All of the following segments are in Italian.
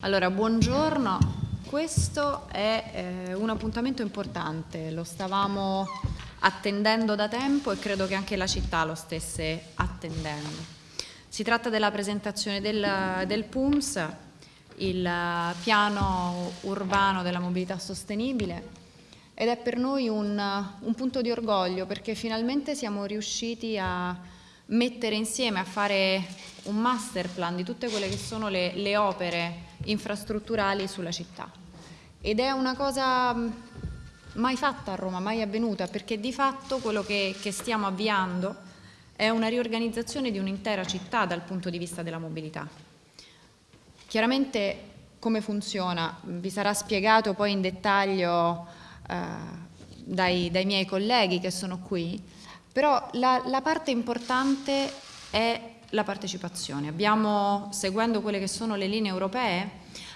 Allora, buongiorno. Questo è eh, un appuntamento importante, lo stavamo attendendo da tempo e credo che anche la città lo stesse attendendo. Si tratta della presentazione del, del PUMS, il piano urbano della mobilità sostenibile ed è per noi un, un punto di orgoglio perché finalmente siamo riusciti a mettere insieme, a fare un master plan di tutte quelle che sono le, le opere infrastrutturali sulla città. Ed è una cosa mm, mai fatta a Roma, mai avvenuta, perché di fatto quello che, che stiamo avviando è una riorganizzazione di un'intera città dal punto di vista della mobilità. Chiaramente come funziona vi sarà spiegato poi in dettaglio eh, dai, dai miei colleghi che sono qui, però la, la parte importante è la partecipazione. Abbiamo, seguendo quelle che sono le linee europee,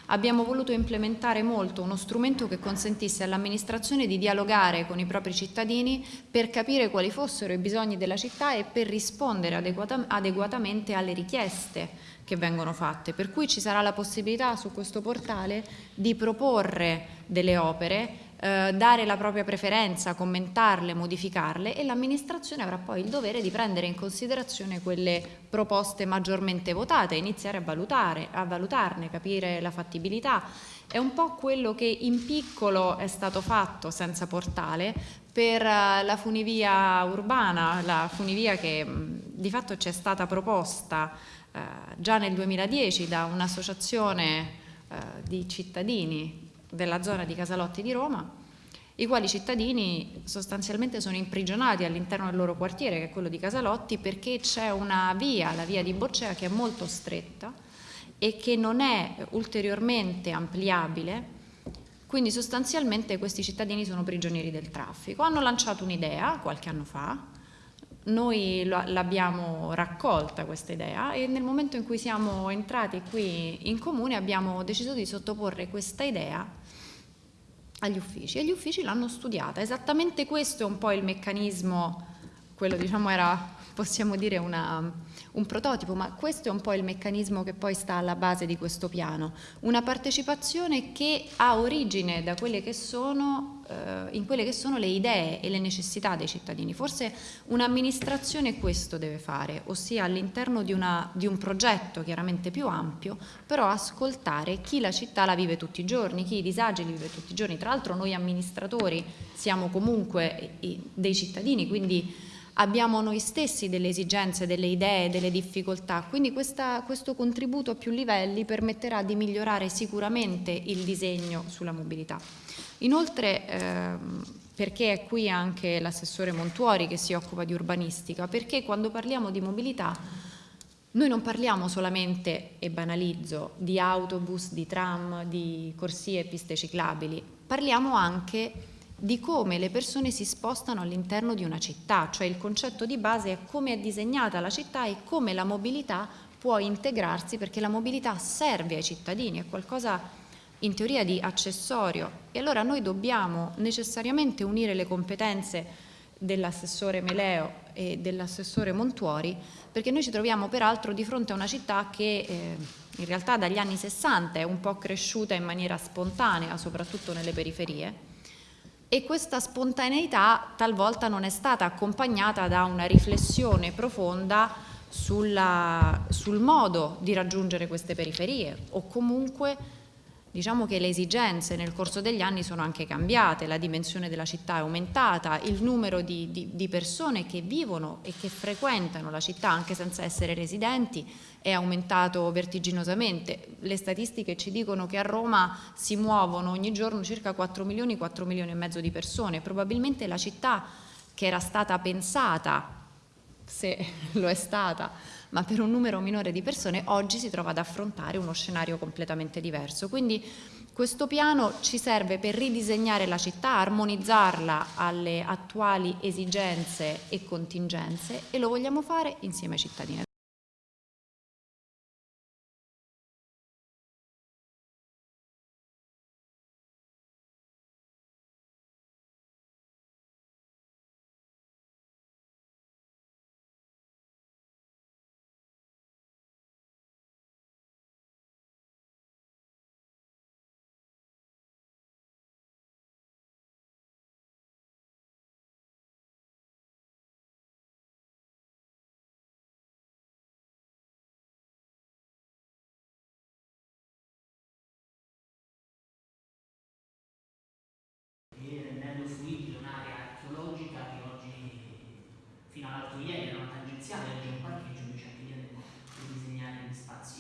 abbiamo voluto implementare molto uno strumento che consentisse all'amministrazione di dialogare con i propri cittadini per capire quali fossero i bisogni della città e per rispondere adeguata, adeguatamente alle richieste che vengono fatte. Per cui ci sarà la possibilità su questo portale di proporre delle opere eh, dare la propria preferenza, commentarle, modificarle e l'amministrazione avrà poi il dovere di prendere in considerazione quelle proposte maggiormente votate, iniziare a, valutare, a valutarne, capire la fattibilità. È un po' quello che in piccolo è stato fatto senza portale per eh, la funivia urbana, la funivia che di fatto ci è stata proposta eh, già nel 2010 da un'associazione eh, di cittadini della zona di Casalotti di Roma, i quali cittadini sostanzialmente sono imprigionati all'interno del loro quartiere, che è quello di Casalotti, perché c'è una via, la via di Boccea, che è molto stretta e che non è ulteriormente ampliabile, quindi sostanzialmente questi cittadini sono prigionieri del traffico. Hanno lanciato un'idea qualche anno fa, noi l'abbiamo raccolta questa idea e nel momento in cui siamo entrati qui in comune abbiamo deciso di sottoporre questa idea agli uffici e gli uffici l'hanno studiata. Esattamente questo è un po' il meccanismo, quello diciamo era possiamo dire una, un prototipo, ma questo è un po' il meccanismo che poi sta alla base di questo piano, una partecipazione che ha origine da quelle che sono, eh, in quelle che sono le idee e le necessità dei cittadini. Forse un'amministrazione questo deve fare, ossia all'interno di, di, un progetto chiaramente più ampio, però ascoltare chi la città la vive tutti i giorni, chi i disagi li vive tutti i giorni. Tra l'altro noi amministratori siamo comunque dei cittadini, quindi abbiamo noi stessi delle esigenze, delle idee, delle difficoltà, quindi questa, questo contributo a più livelli permetterà di migliorare sicuramente il disegno sulla mobilità. Inoltre, ehm, perché è qui anche l'assessore Montuori che si occupa di urbanistica, perché quando parliamo di mobilità noi non parliamo solamente, e banalizzo, di autobus, di tram, di corsie e piste ciclabili, parliamo anche di come le persone si spostano all'interno di una città, cioè il concetto di base è come è disegnata la città e come la mobilità può integrarsi perché la mobilità serve ai cittadini, è qualcosa in teoria di accessorio. E allora noi dobbiamo necessariamente unire le competenze dell'assessore Meleo e dell'assessore Montuori perché noi ci troviamo peraltro di fronte a una città che eh, in realtà dagli anni 60 è un po' cresciuta in maniera spontanea soprattutto nelle periferie e questa spontaneità talvolta non è stata accompagnata da una riflessione profonda sulla, sul modo di raggiungere queste periferie o comunque Diciamo che le esigenze nel corso degli anni sono anche cambiate, la dimensione della città è aumentata, il numero di, di, di, persone che vivono e che frequentano la città anche senza essere residenti è aumentato vertiginosamente. Le statistiche ci dicono che a Roma si muovono ogni giorno circa 4 milioni, 4 milioni e mezzo di persone. Probabilmente la città che era stata pensata se lo è stata, ma per un numero minore di persone, oggi si trova ad affrontare uno scenario completamente diverso. Quindi questo piano ci serve per ridisegnare la città, armonizzarla alle attuali esigenze e contingenze e lo vogliamo fare insieme ai cittadini. l'altro ieri era una tangenziale, c'è un parcheggio invece anche lì andiamo a ridisegnare gli spazi